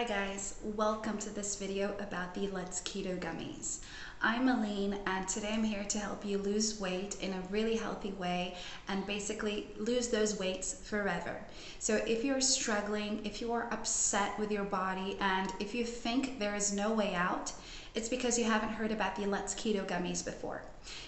Hi guys, welcome to this video about the Let's Keto Gummies. I'm Aline and today I'm here to help you lose weight in a really healthy way and basically lose those weights forever. So if you're struggling, if you are upset with your body and if you think there is no way out, it's because you haven't heard about the Let's Keto Gummies before.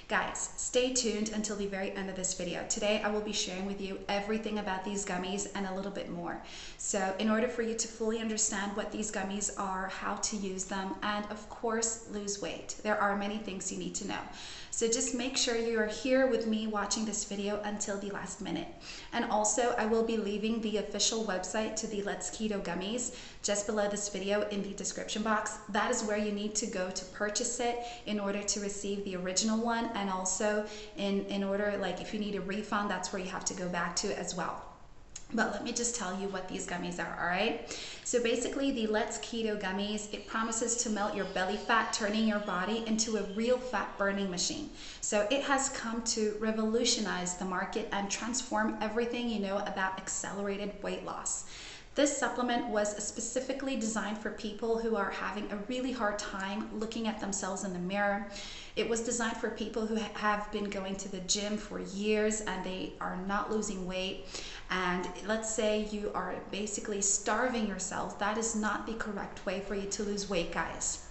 Guys, stay tuned until the very end of this video. Today I will be sharing with you everything about these gummies and a little bit more. So in order for you to fully understand what these gummies are, how to use them, and of course lose weight, there are many things you need to know. So just make sure you are here with me watching this video until the last minute. And also I will be leaving the official website to the Let's Keto Gummies just below this video in the description box. That is where you need to go to purchase it in order to receive the original one and also in, in order like if you need a refund that's where you have to go back to as well. But let me just tell you what these gummies are, all right? So basically the Let's Keto Gummies, it promises to melt your belly fat, turning your body into a real fat burning machine. So it has come to revolutionize the market and transform everything you know about accelerated weight loss. This supplement was specifically designed for people who are having a really hard time looking at themselves in the mirror. It was designed for people who have been going to the gym for years and they are not losing weight. And let's say you are basically starving yourself. That is not the correct way for you to lose weight, guys.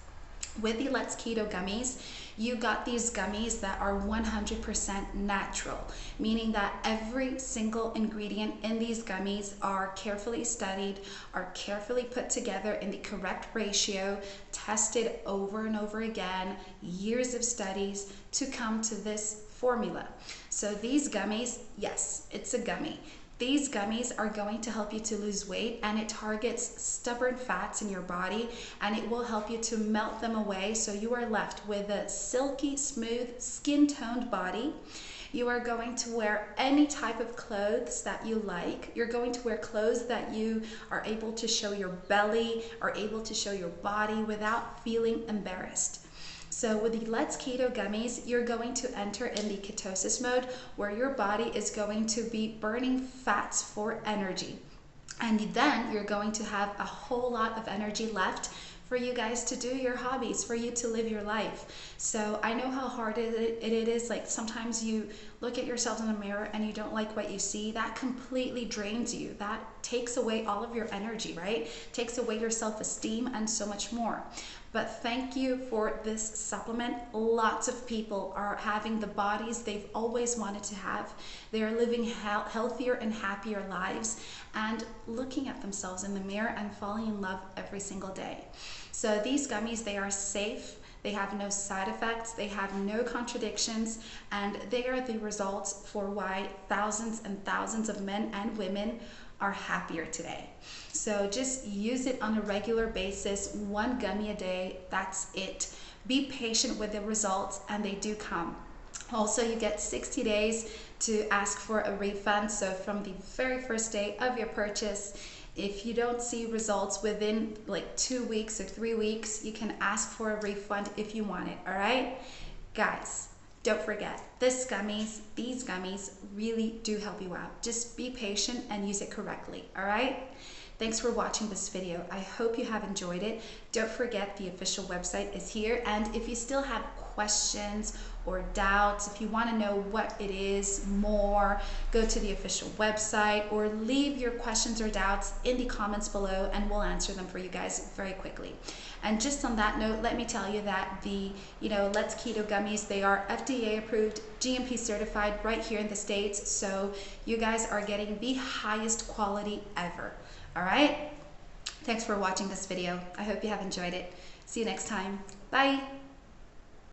With the Let's Keto gummies, you got these gummies that are 100% natural, meaning that every single ingredient in these gummies are carefully studied, are carefully put together in the correct ratio, tested over and over again, years of studies to come to this formula. So these gummies, yes, it's a gummy. These gummies are going to help you to lose weight and it targets stubborn fats in your body and it will help you to melt them away so you are left with a silky, smooth, skin toned body. You are going to wear any type of clothes that you like. You're going to wear clothes that you are able to show your belly, are able to show your body without feeling embarrassed. So with the Let's Keto gummies, you're going to enter in the ketosis mode where your body is going to be burning fats for energy. And then you're going to have a whole lot of energy left for you guys to do your hobbies, for you to live your life. So I know how hard it, it is. Like sometimes you look at yourself in the mirror and you don't like what you see. That completely drains you. That takes away all of your energy, right? Takes away your self-esteem and so much more. But thank you for this supplement. Lots of people are having the bodies they've always wanted to have. They are living healthier and happier lives and looking at themselves in the mirror and falling in love every single day. So these gummies, they are safe. They have no side effects, they have no contradictions, and they are the results for why thousands and thousands of men and women are happier today. So just use it on a regular basis, one gummy a day, that's it. Be patient with the results and they do come. Also, you get 60 days to ask for a refund. So from the very first day of your purchase, if you don't see results within like two weeks or three weeks, you can ask for a refund if you want it, all right? Guys, don't forget, this gummies, these gummies really do help you out. Just be patient and use it correctly, all right? Thanks for watching this video. I hope you have enjoyed it. Don't forget the official website is here. And if you still have questions or doubts, if you want to know what it is more, go to the official website or leave your questions or doubts in the comments below and we'll answer them for you guys very quickly. And just on that note, let me tell you that the, you know, Let's Keto Gummies, they are FDA approved, GMP certified right here in the States. So you guys are getting the highest quality ever. All right? Thanks for watching this video. I hope you have enjoyed it. See you next time. Bye.